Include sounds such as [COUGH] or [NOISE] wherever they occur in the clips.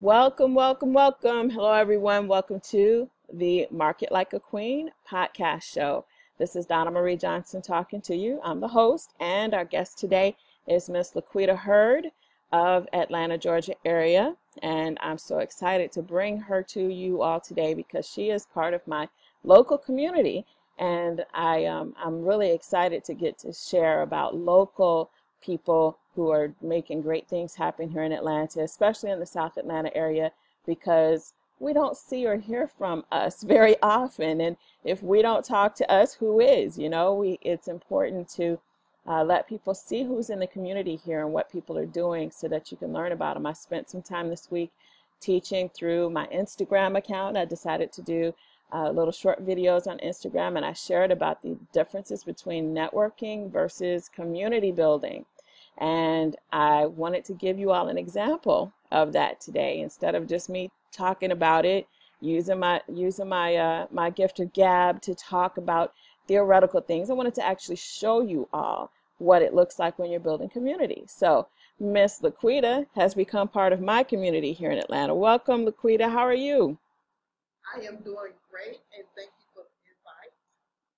Welcome, welcome, welcome. Hello, everyone. Welcome to the Market Like a Queen podcast show. This is Donna Marie Johnson talking to you. I'm the host, and our guest today is Miss Laquita Hurd of Atlanta, Georgia area. And I'm so excited to bring her to you all today because she is part of my local community. And I, um, I'm really excited to get to share about local people who are making great things happen here in Atlanta, especially in the South Atlanta area, because we don't see or hear from us [LAUGHS] very often. And if we don't talk to us, who is? You know, we it's important to uh, let people see who's in the community here and what people are doing so that you can learn about them. I spent some time this week teaching through my Instagram account. I decided to do uh, little short videos on Instagram and I shared about the differences between networking versus community building. And I wanted to give you all an example of that today instead of just me talking about it, using my using my uh, my gift of gab to talk about theoretical things. I wanted to actually show you all what it looks like when you're building community. So Miss Laquita has become part of my community here in Atlanta. Welcome, Laquita. How are you? I am doing great, and thank you for the invite.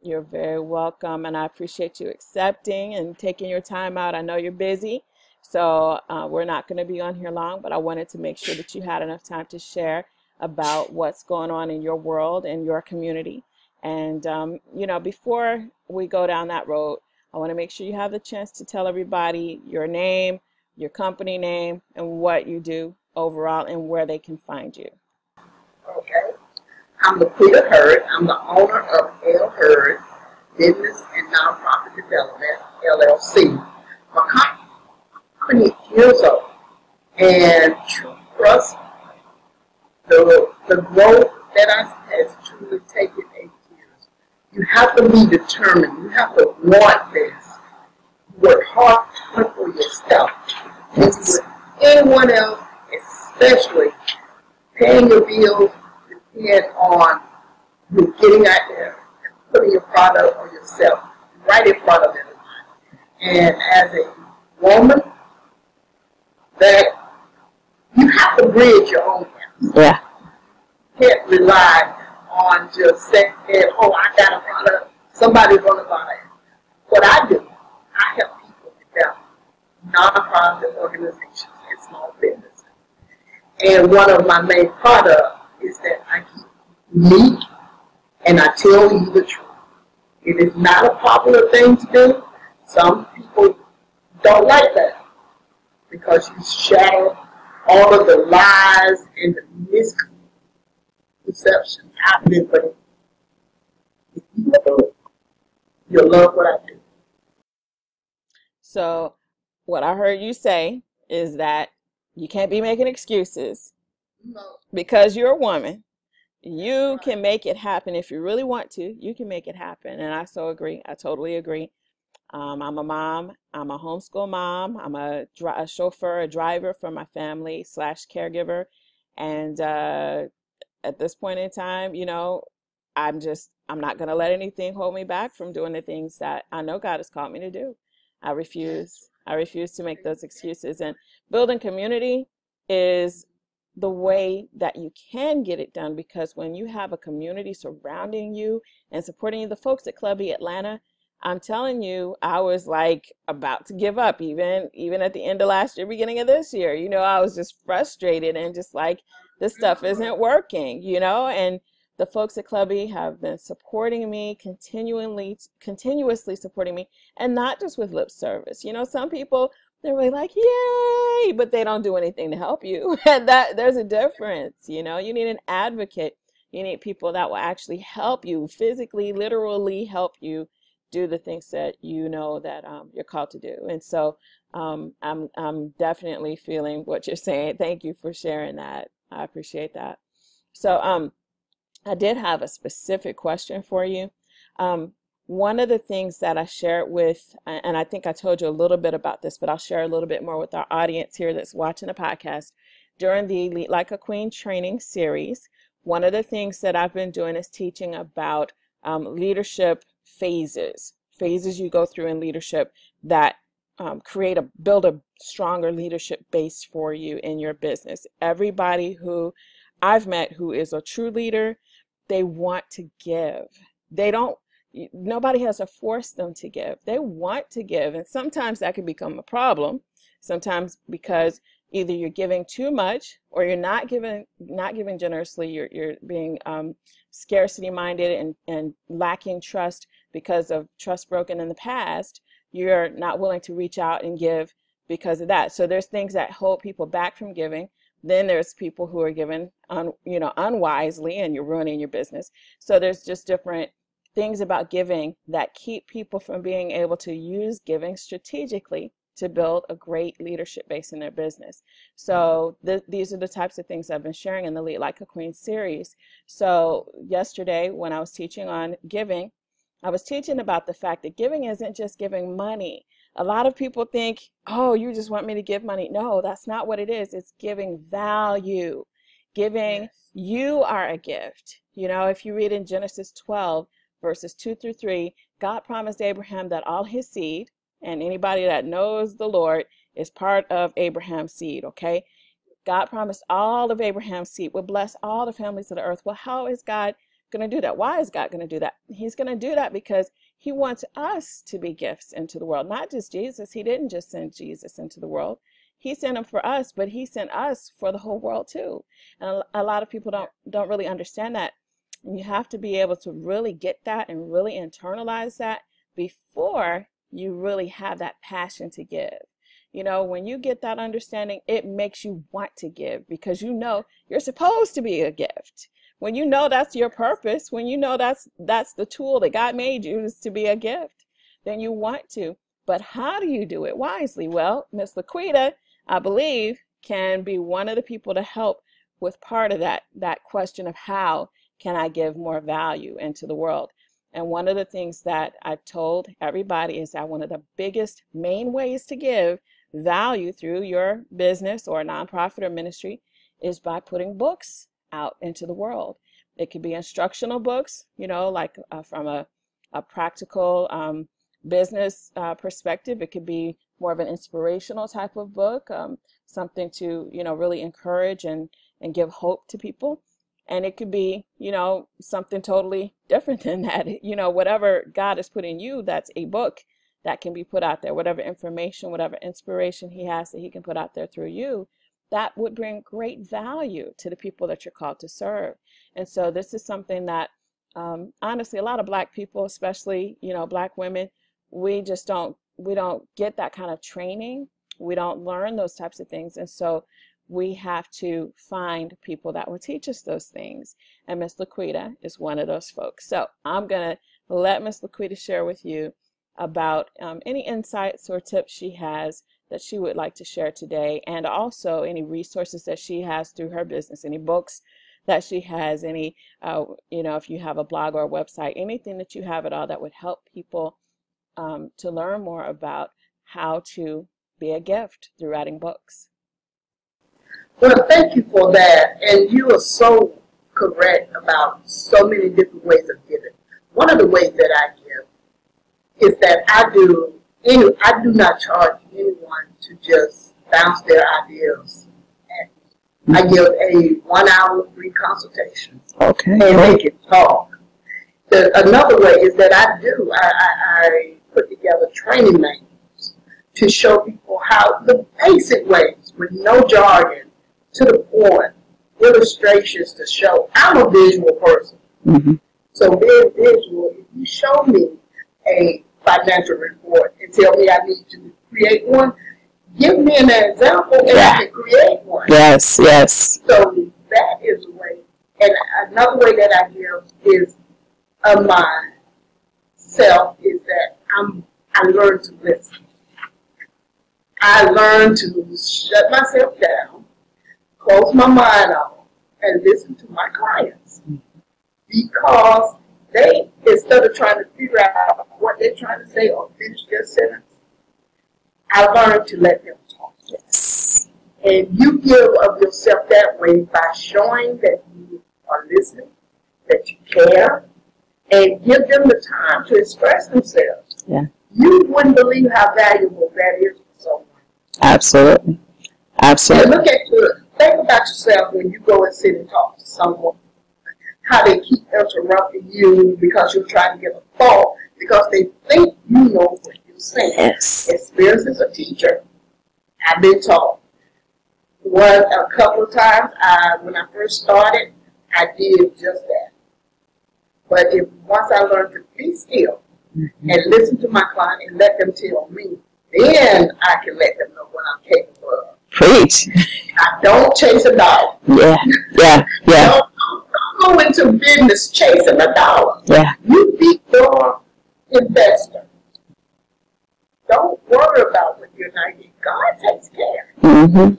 You're very welcome, and I appreciate you accepting and taking your time out. I know you're busy, so uh, we're not going to be on here long, but I wanted to make sure that you had enough time to share about what's going on in your world and your community. And, um, you know, before we go down that road, I want to make sure you have the chance to tell everybody your name, your company name, and what you do overall and where they can find you. Okay. I'm Laquita Hurd. I'm the owner of L Hurd Business and Nonprofit Development, LLC. My company is years old and trust the, the growth that I has truly taken eight years. You have to be determined. You have to want this. Work hard for yourself. And with anyone else, especially paying your bills, depend on you getting out there and putting your product or yourself right in front of everyone. And as a woman, that you have to bridge your own gap. Yeah. You can't rely on just saying, oh, I got a product, somebody's going to buy it. What I do, I help people develop nonprofit organizations and small businesses. And one of my main products is that I unique and I tell you the truth. It is not a popular thing to do. Some people don't like that because you shatter all of the lies and the misconceptions happening. But if you love it, you'll love what I do. So, what I heard you say is that you can't be making excuses No. because you're a woman. You can make it happen if you really want to. You can make it happen. And I so agree. I totally agree. Um, I'm a mom. I'm a homeschool mom. I'm a, dri- a chauffeur, a driver for my family slash caregiver. And uh, at this point in time, you know, I'm just, I'm not going to let anything hold me back from doing the things that I know God has called me to do. I refuse. I refuse to make those excuses. And building community is the way that you can get it done because when you have a community surrounding you and supporting you, the folks at Club E Atlanta, I'm telling you, I was like about to give up even even at the end of last year, beginning of this year. You know, I was just frustrated and just like this stuff mm-hmm. isn't working, you know, and the folks at Club E have been supporting me, continually continuously supporting me, and not just with lip service. You know, some people they're really like, yay, but they don't do anything to help you. [LAUGHS] And that there's a difference, you know. You need an advocate. You need people that will actually help you, physically, literally help you do the things that you know that um, you're called to do. And so um, I'm I'm definitely feeling what you're saying. Thank you for sharing that. I appreciate that. So um, I did have a specific question for you. Um, one of the things that I shared with, and I think I told you a little bit about this, but I'll share a little bit more with our audience here that's watching the podcast. During the Lead Like a Queen training series, one of the things that I've been doing is teaching about um, leadership phases, phases you go through in leadership that um, create a build a stronger leadership base for you in your business. Everybody who I've met who is a true leader, they want to give. They don't nobody has to force them to give. They want to give. And sometimes that can become a problem. Sometimes because either you're giving too much or you're not giving not giving generously. You're, you're being um, scarcity minded and, and lacking trust because of trust broken in the past. You're not willing to reach out and give because of that. So there's things that hold people back from giving. Then there's people who are given un, you know unwisely and you're ruining your business. So there's just different things about giving that keep people from being able to use giving strategically to build a great leadership base in their business. So mm-hmm. th these are the types of things I've been sharing in the Lead Like a Queen series. So yesterday when I was teaching on giving, I was teaching about the fact that giving isn't just giving money. A lot of people think, oh, you just want me to give money. No, that's not what it is. It's giving value. Giving, yes. you are a gift. You know, if you read in Genesis 12, verses 2 through 3, God promised Abraham that all his seed, and anybody that knows the Lord is part of Abraham's seed, okay? God promised all of Abraham's seed would bless all the families of the earth. Well, how is God going to do that? Why is God going to do that? He's going to do that because he wants us to be gifts into the world, not just Jesus. He didn't just send Jesus into the world. He sent him for us, but he sent us for the whole world too. And a lot of people don't don't really understand that. And you have to be able to really get that and really internalize that before you really have that passion to give. You know, when you get that understanding, it makes you want to give because you know you're supposed to be a gift. When you know that's your purpose, when you know that's that's the tool that God made you is to be a gift, then you want to. But how do you do it wisely? Well, Miss Laquita, I believe, can be one of the people to help with part of that that question of how can I give more value into the world? And one of the things that I told everybody is that one of the biggest main ways to give value through your business or nonprofit or ministry is by putting books out into the world. It could be instructional books, you know, like uh, from a, a practical um, business uh, perspective. It could be more of an inspirational type of book, um, something to, you know, really encourage and, and give hope to people and it could be you know something totally different [LAUGHS] than that. You know whatever god has put in you that's a book that can be put out there. Whatever information whatever inspiration he has that he can put out there through you that would bring great value to the people that you're called to serve. And so this is something that um, honestly a lot of black people especially you know black women we just don't we don't get that kind of training. We don't learn those types of things. And so we have to find people that will teach us those things. And Miss Laquita is one of those folks. So I'm going to let Miss Laquita share with you about um, any insights or tips she has that she would like to share today, and also any resources that she has through her business, any books that she has, any, uh, you know, if you have a blog or a website, anything that you have at all that would help people um, to learn more about how to be a gift through writing books. Well, thank you for that. And you are so correct about so many different ways of giving. One of the ways that I give is that I do any, I do not charge anyone to just bounce their ideas. I mm-hmm. give a one hour free consultation. Okay. And they can talk. The, another way is that I do, I, I, I put together training manuals to show people how the basic ways with no jargon to the point, illustrations to show. I'm a visual person. Mm-hmm. So being visual, if you show me a financial report and tell me I need to create one, give me an example and yeah. I can create one. Yes, yes. So that is a way. And another way that I give is of myself is that I'm I learn to listen. I learn to shut myself down close my mind off and listen to my clients because they, instead of trying to figure out what they're trying to say or finish their sentence, I learned to let them talk. Yes. And you give of yourself that way by showing that you are listening, that you care, and give them the time to express themselves. Yeah. you wouldn't believe how valuable that is for someone. Absolutely. Absolutely. And look at your, think about yourself when you go and sit and talk to someone. How they keep interrupting you because you're trying to get a thought because they think you know what you're saying. Yes. Experience as a teacher, I've been taught. One a couple of times, I when I first started, I did just that. But if once I learned to be still Mm-hmm. and listen to my client and let them tell me, then I can let them know what I'm capable of. Preach. I don't chase a dollar. Yeah. Yeah. Yeah. Don't, don't go into business chasing a dollar. Yeah. You be your investor. Don't worry about what you're not getting. God takes care. Mm-hmm. And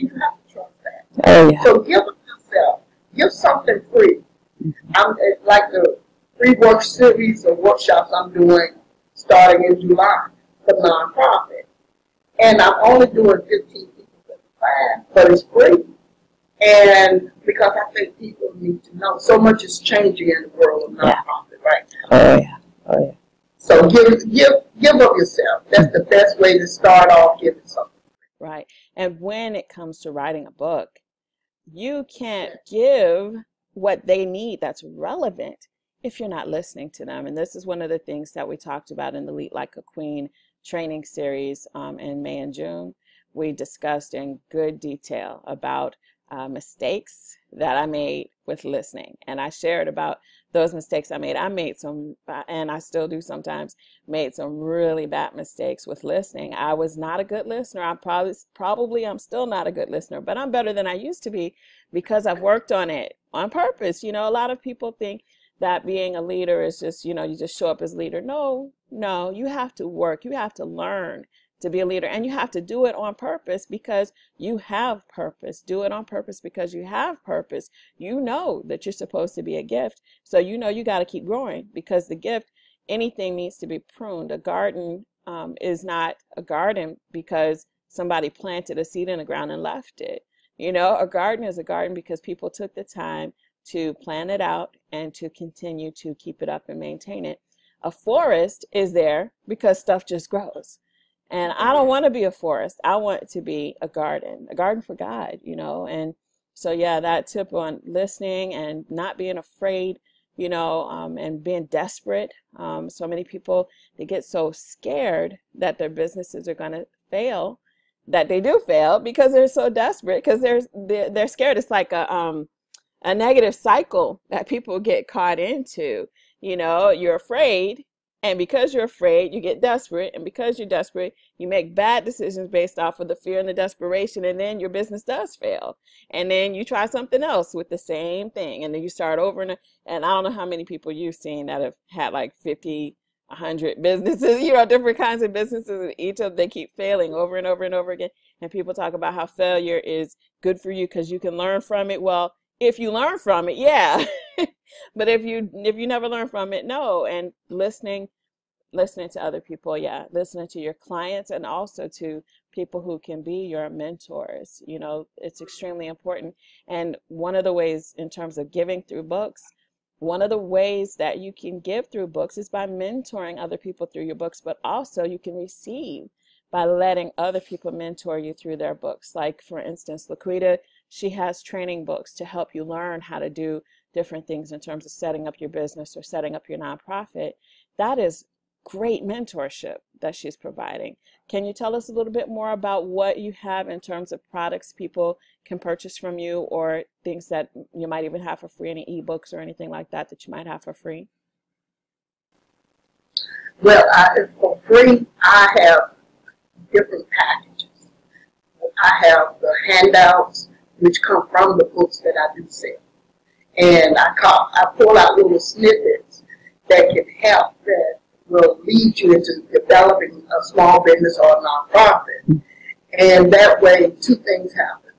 you have to trust that. Oh yeah. So give yourself. Give something free. I'm it's like the free work series or workshops I'm doing starting in July for nonprofit. And I'm only doing 15 people for the class, but it's free. And because I think people need to know so much is changing in the world of Yeah. nonprofit right now. Oh yeah. Oh yeah. So give give give of yourself. That's the best way to start off giving something. Right. And when it comes to writing a book, you can't give what they need that's relevant if you're not listening to them. And this is one of the things that we talked about in the Lead Like a Queen training series um, in May and June. We discussed in good detail about uh, mistakes that I made with listening. And I shared about those mistakes I made. I made some, uh, and I still do sometimes, made some really bad mistakes with listening. I was not a good listener. I probably, probably I'm still not a good listener, but I'm better than I used to be because I've worked on it on purpose. You know, a lot of people think that being a leader is just, you know, you just show up as leader. No, no, you have to work. You have to learn to be a leader and you have to do it on purpose because you have purpose. Do it on purpose because you have purpose. You know that you're supposed to be a gift. So you know you got to keep growing because the gift, anything needs to be pruned. A garden um, is not a garden because somebody planted a seed in the ground and left it. You know, a garden is a garden because people took the time to plan it out and to continue to keep it up and maintain it. A forest is there because stuff just grows. And I don't want to be a forest. I want to be a garden, a garden for God, you know. And so, yeah, that tip on listening and not being afraid, you know, um, and being desperate. Um, so many people, they get so scared that their businesses are going to fail that they do fail because they're so desperate because they're, they're, they're scared. It's like a, um, a negative cycle that people get caught into. You know, you're afraid and because you're afraid, you get desperate. And because you're desperate, you make bad decisions based off of the fear and the desperation. And then your business does fail. And then you try something else with the same thing. And then you start over. And, and I don't know how many people you've seen that have had like 50, 100 [LAUGHS] businesses, you know, different kinds of businesses. And each of them, they keep failing over and over and over again. And people talk about how failure is good for you because you can learn from it. Well, if you learn from it, yeah. [LAUGHS] but if you if you never learn from it, no. And listening listening to other people, yeah, listening to your clients and also to people who can be your mentors. You know, it's extremely important. And one of the ways in terms of giving through books, one of the ways that you can give through books is by mentoring other people through your books, but also you can receive by letting other people mentor you through their books. Like for instance, Laquita, she has training books to help you learn how to do different things in terms of setting up your business or setting up your nonprofit. That is great mentorship that she's providing. Can you tell us a little bit more about what you have in terms of products people can purchase from you or things that you might even have for free, any ebooks or anything like that that you might have for free? Well, I, for free, I have different packages. I have the handouts, which come from the books that I do sell. And I, call, I pull out little snippets that can help that will lead you into developing a small business or a nonprofit. And that way, two things happen.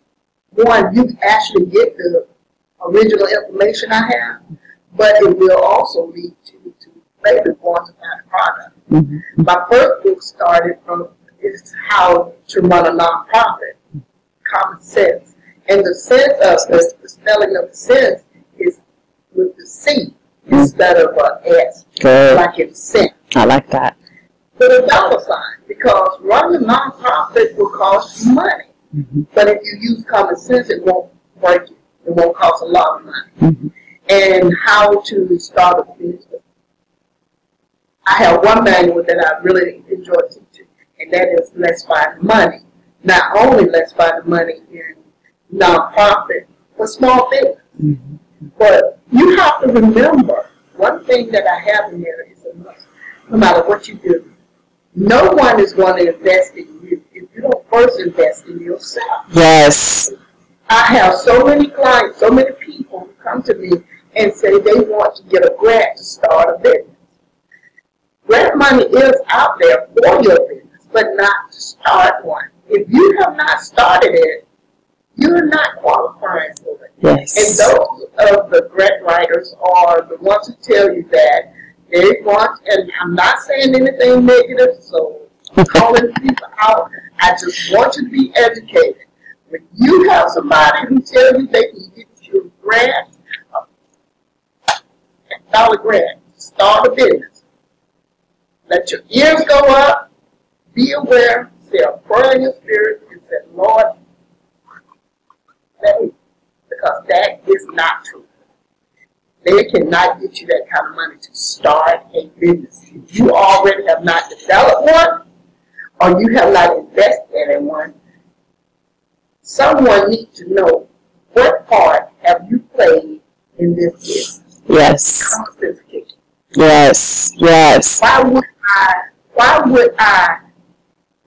One, you actually get the original information I have, but it will also lead you to maybe want to buy the product. Mm-hmm. My first book started from is how to run a nonprofit, common sense. And the sense of the, the spelling of the sense is with the C instead of a S, Good. like in sense. I like that. with a dollar sign because running a nonprofit will cost you money. Mhm. But if you use common sense, it won't break you. It won't cost a lot of money. Mhm. And how to start a business. I have one manual that I really enjoy teaching, and that is Let's Find Money. Not only Let's Find the Money in nonprofit, but small business. Mhm. But you have to remember, one thing that I have in there is a must. No matter what you do, no one is going to invest in you if you don't first invest in yourself. Yes. I have so many clients, so many people who come to me and say they want to get a grant to start a business. Grant money is out there for your business, but not to start one. If you have not started it, you're not qualifying for it. Yes. And those of the grant writers are the ones who tell you that they want, and I'm not saying anything negative, so calling people out. I just want you to be educated. When you have somebody who tells you they can get you a grant, a dollar grant, start a business. Let your ears go up, be aware, say a prayer in your spirit, and say, Lord, because that is not true. They cannot get you that kind of money to start a business. If you already have not developed one, or you have not invested in one, someone needs to know what part have you played in this business. Yes. Common sense kicking. Yes. Yes. Why would I? Why would I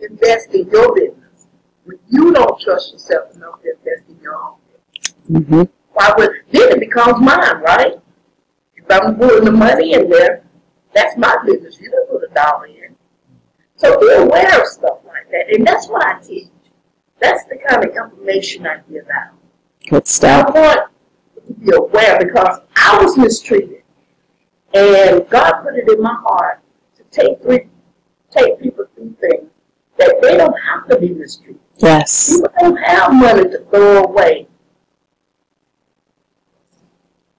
invest in your business when you don't trust yourself enough to invest in your own? hmm Why would then it becomes mine, right? If I'm putting the money in there, that's my business. You don't put a dollar in. So be aware of stuff like that, and that's what I teach. That's the kind of information I give out. Good stuff. I want you to be aware because I was mistreated, and God put it in my heart to take three, take people through things that they don't have to be mistreated. Yes. People don't have money to throw away.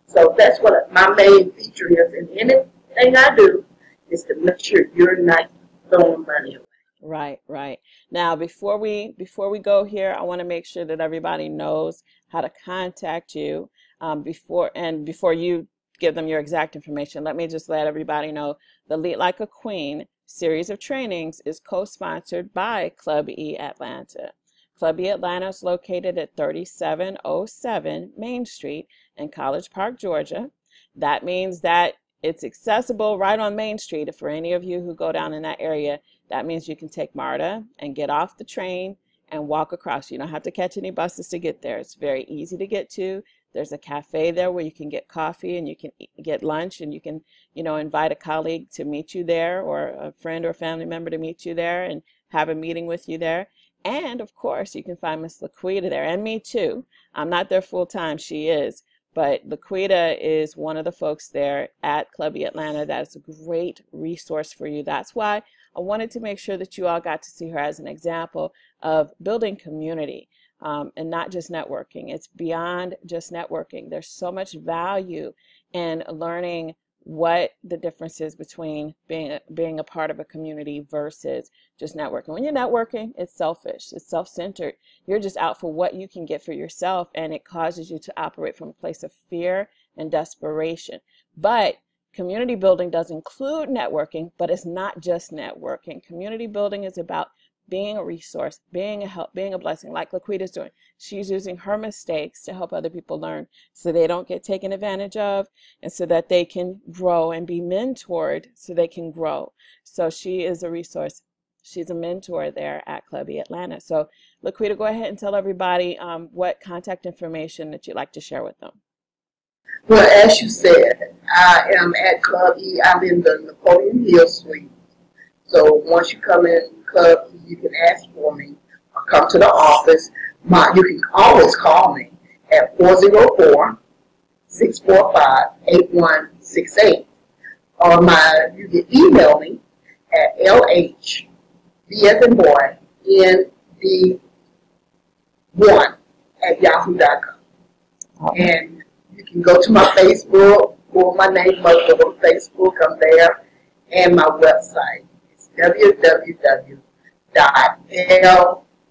So that's what my main feature is in anything I do is to make sure you're not throwing money away. Right, right. Now, before we before we go here, I want to make sure that everybody knows how to contact you um, before and before you give them your exact information. Let me just let everybody know the Lead Like a Queen series of trainings is co-sponsored by Club E Atlanta. Club E Atlanta is located at 3707 Main Street in College Park, Georgia. That means that it's accessible right on Main Street. If for any of you who go down in that area, that means you can take MARTA and get off the train and walk across. You don't have to catch any buses to get there. It's very easy to get to. There's a cafe there where you can get coffee and you can get lunch and you can, you know, invite a colleague to meet you there or a friend or family member to meet you there and have a meeting with you there. And of course, you can find Miss Laquita there and me too. I'm not there full time. She is. But Laquita is one of the folks there at Clubby Atlanta. That's a great resource for you. That's why I wanted to make sure that you all got to see her as an example of building community um, and not just networking. It's beyond just networking. There's so much value in learning what the difference is between being being a part of a community versus just networking. When you're networking, it's selfish, it's self-centered. You're just out for what you can get for yourself, and it causes you to operate from a place of fear and desperation. But community building does include networking, but it's not just networking. Community building is about being a resource, being a help, being a blessing, like Laquita's doing. She's using her mistakes to help other people learn so they don't get taken advantage of and so that they can grow and be mentored so they can grow. So she is a resource. She's a mentor there at Clubby Atlanta. So Laquita, go ahead and tell everybody um, what contact information that you'd like to share with them. Well, as you said, I am at Club E. I'm in the Napoleon Hill Suite. So once you come in Club you can ask for me or come to the office. My, you can always call me at 404 645 8168. Or my, you can email me at LH, B as in boy, ND1 at yahoo.com. And you can go to my Facebook, or my name, go to Facebook, I'm there, and my website.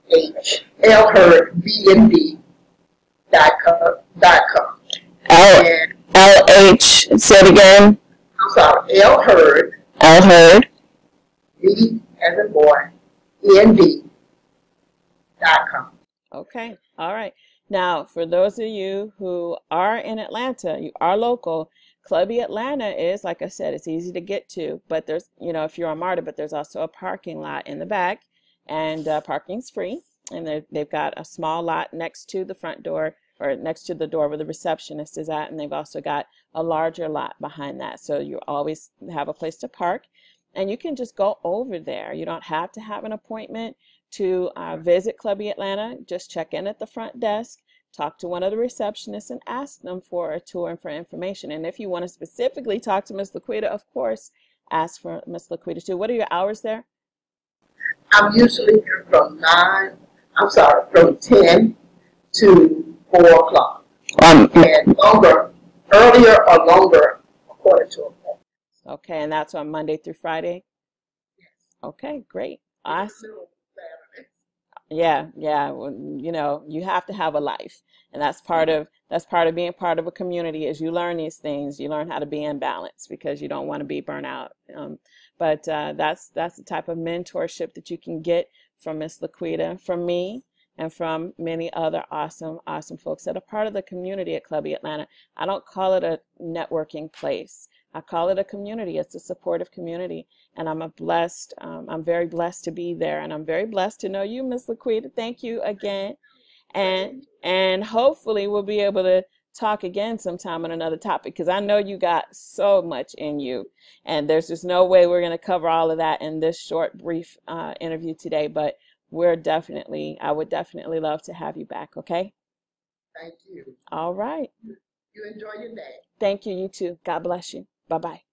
It's www.lhlherdbnd.com. L And L H. Say it again. I'm sorry, L Hurd, L Hurd. B as in boy, N D dot com. Okay, all right. Now, for those of you who are in Atlanta, you are local, Clubby Atlanta is, like I said, it's easy to get to, but there's, you know, if you're on MARTA, but there's also a parking lot in the back, and uh, parking's free. And they've, got a small lot next to the front door, or next to the door where the receptionist is at, and they've also got a larger lot behind that. So you always have a place to park, and you can just go over there. You don't have to have an appointment to uh, visit Clubby Atlanta, just check in at the front desk, talk to one of the receptionists, and ask them for a tour and for information. And if you want to specifically talk to Ms. Laquita, of course, ask for Ms. Laquita too. What are your hours there? I'm usually here from nine, I'm sorry, from ten to four o'clock. Um, And longer, earlier or longer according to appointment. Okay, and that's on Monday through Friday? Okay, great. Awesome. Yeah, yeah. well, You know, you have to have a life, and that's part of that's part of being part of a community. Is you learn these things, you learn how to be in balance because you don't want to be burnt out. Um, but uh, that's that's the type of mentorship that you can get from Miss Laquita, from me, and from many other awesome, awesome folks that are part of the community at Clubby Atlanta. I don't call it a networking place. I call it a community. It's a supportive community, and I'm a blessed. Um, I'm very blessed to be there, and I'm very blessed to know you, Miss Laquita. Thank you again, and and hopefully we'll be able to talk again sometime on another topic because I know you got so much in you, and there's just no way we're going to cover all of that in this short, brief uh, interview today. But we're definitely, I would definitely love to have you back. Okay. Thank you. All right. You enjoy your day. Thank you. You too. God bless you. Bye bye.